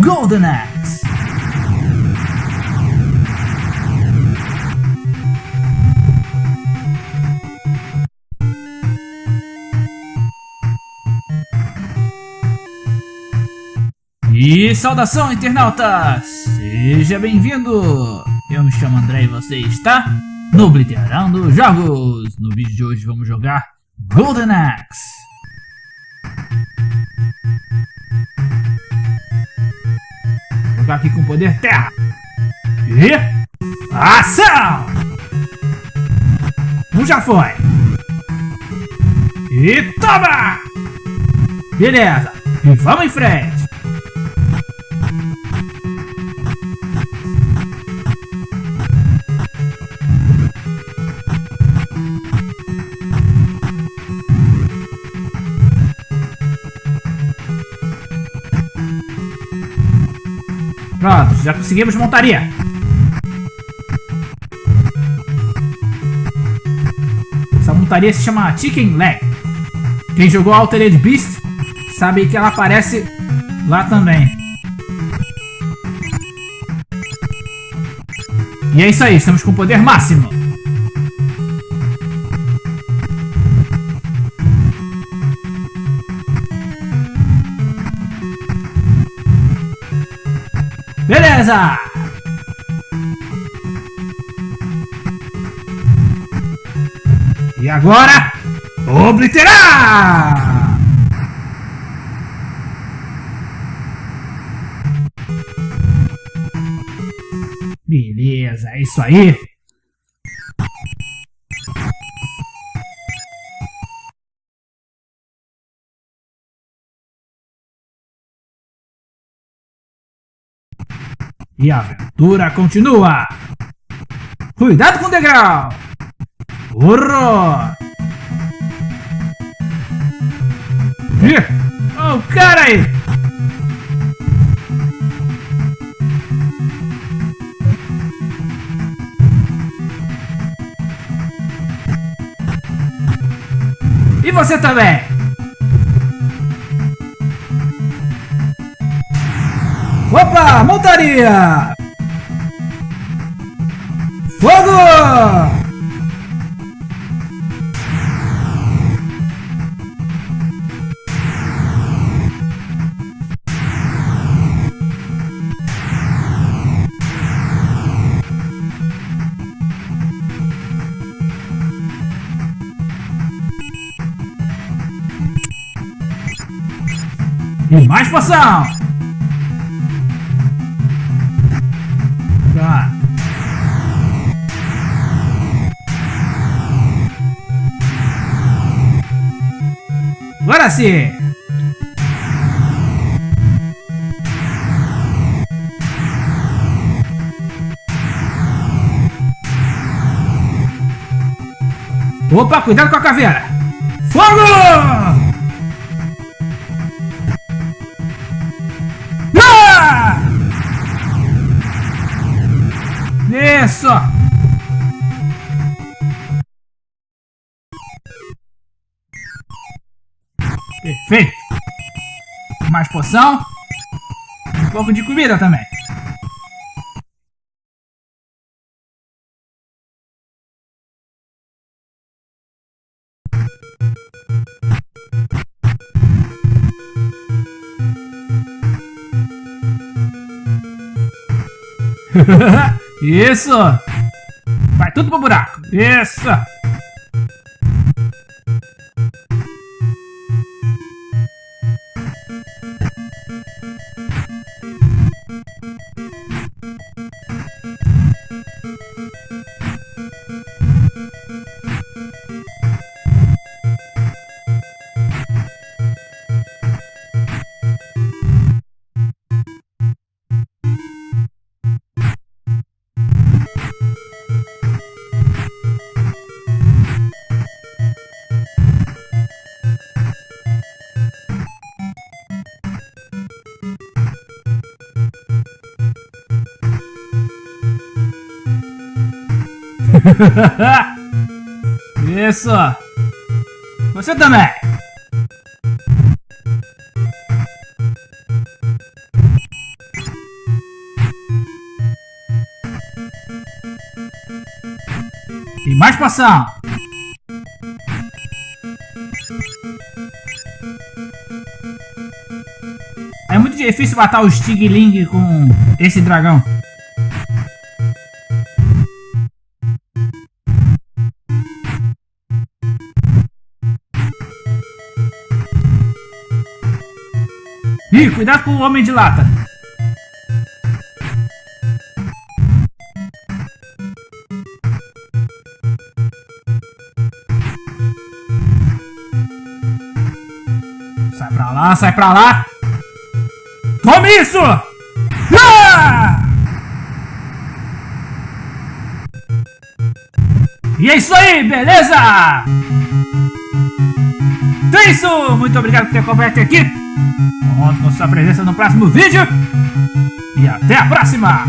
Golden Axe. E saudação internautas! Seja bem-vindo! Eu me chamo André e você está no Blitterando Jogos! No vídeo de hoje vamos jogar Golden Axe! Jogar aqui com poder terra! E... Ação! Um já foi! E toma! Beleza! E vamos em frente! Pronto, já conseguimos montaria. Essa montaria se chama Chicken Leg. Quem jogou Altered Beast sabe que ela aparece lá também. E é isso aí, estamos com poder máximo. Beleza! E agora, obliterar! Beleza, é isso aí. E a aventura continua! Cuidado com o degrau! Horror! Ih! Oh, cara aí! E você também! Opa, montaria! Fogo! E mais poção! Agora sim! Opa, cuidado com a caveira! Fogo! Ah! Isso! Perfeito! Mais poção. Um pouco de comida também. Isso! Vai tudo pro buraco! Isso! Isso! Você também! E mais passar. É muito difícil matar o Stigling com esse dragão. Ih, cuidado com o homem de lata. Sai pra lá, sai pra lá. Tome isso! Ah! E é isso aí, beleza? Então é isso! Muito obrigado por ter acompanhado aqui. Conto com sua presença no próximo vídeo. E até a próxima!